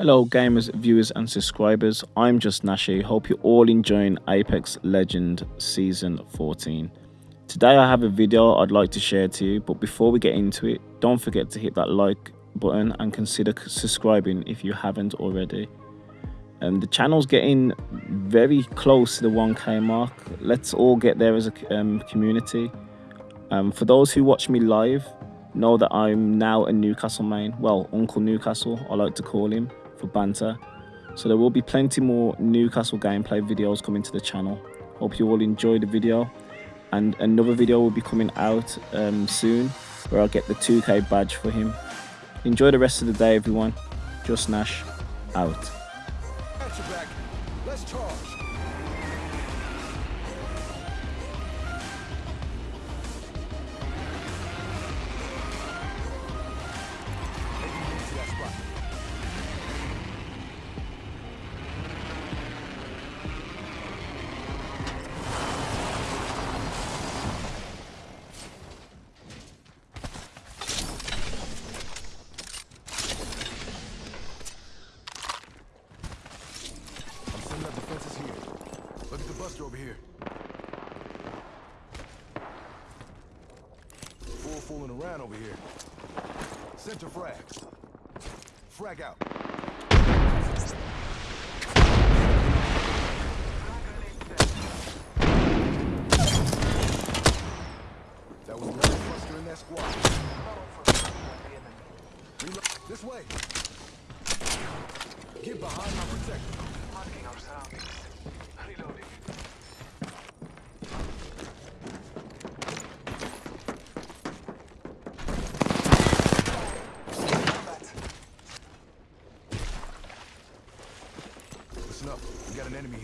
Hello gamers, viewers and subscribers, I'm just Nashi, hope you're all enjoying Apex Legend Season 14. Today I have a video I'd like to share to you, but before we get into it, don't forget to hit that like button and consider subscribing if you haven't already. Um, the channel's getting very close to the 1k mark, let's all get there as a um, community. Um, for those who watch me live, know that I'm now a Newcastle main, well Uncle Newcastle I like to call him for banter. So there will be plenty more Newcastle gameplay videos coming to the channel. Hope you all enjoy the video. And another video will be coming out um, soon where I'll get the 2k badge for him. Enjoy the rest of the day everyone. Just Nash out. Fooling around over here. Center frag. Frag out. That was another Buster in that squad. This way. Get behind my protector. Marking our surroundings. Reloading.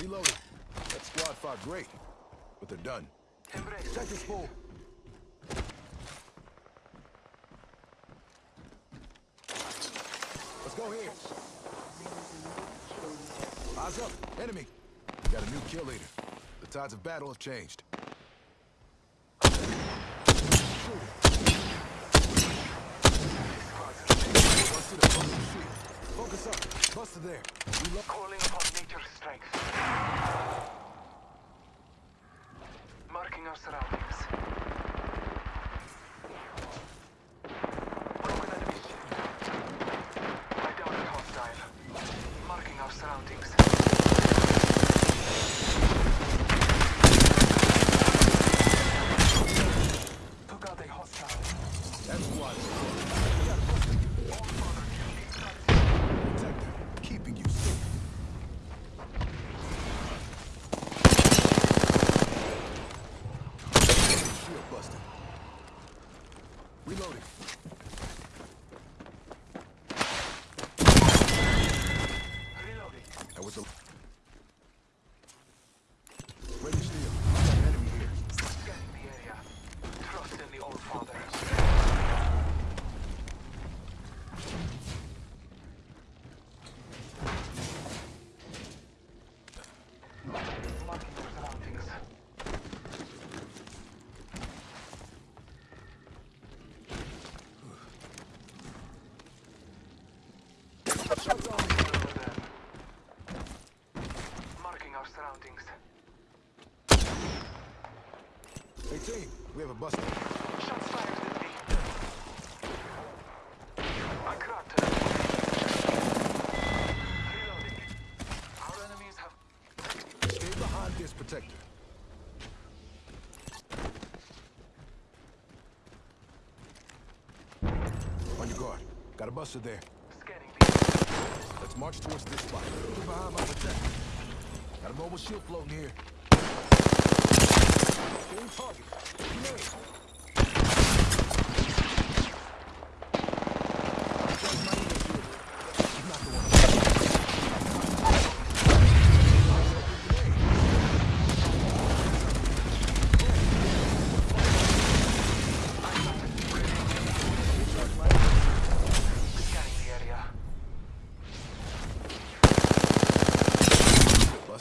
Reloading. That squad fought great, but they're done. Check this full. Let's go here. Eyes up. Enemy. We got a new kill leader. The tides of battle have changed. Focus up. Buster there. We calling upon nature's strength. Marking our surroundings. Reloading. 18, we have a buster. Shots fired at me. I cracked. Reloading. Our enemies have... Stay behind this protector. On your guard. Got a buster there. Let's march towards this spot. Get behind my protector. Got a mobile shield floating here. Aim target. Grenade.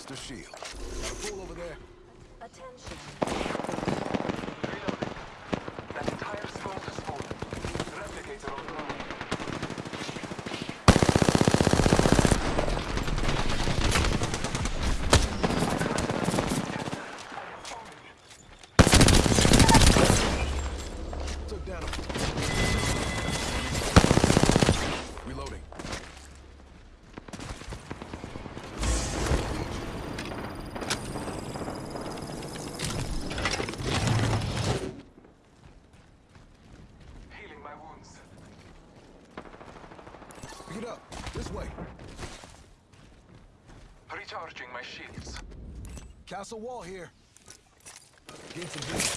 Buster shield. Got a fool over there. Attention. Reloading. That entire smoke is full. Replicator online. Took down a... Reloading. Healing my wounds. Pick it up. This way. Recharging my shields. Castle wall here. Gain some vision.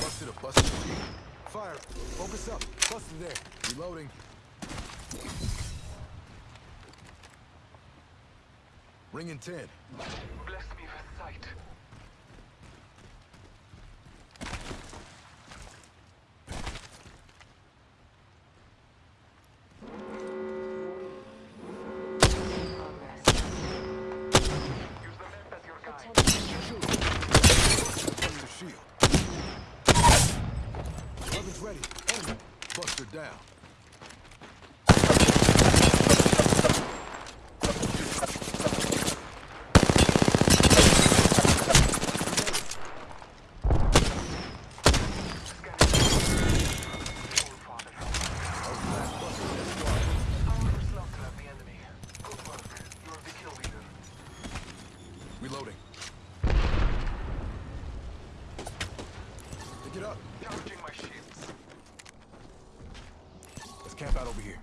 Busted a busted shield. Fire. Focus up. Busted there. Reloading. Ring in 10. Bless me with sight. Down. Oh, Father. Our slaughter of the enemy. Good work. You are the kill leader. Reloading. Pick it up. Charging my shields. Let's camp out over here.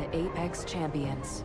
The Apex Champions.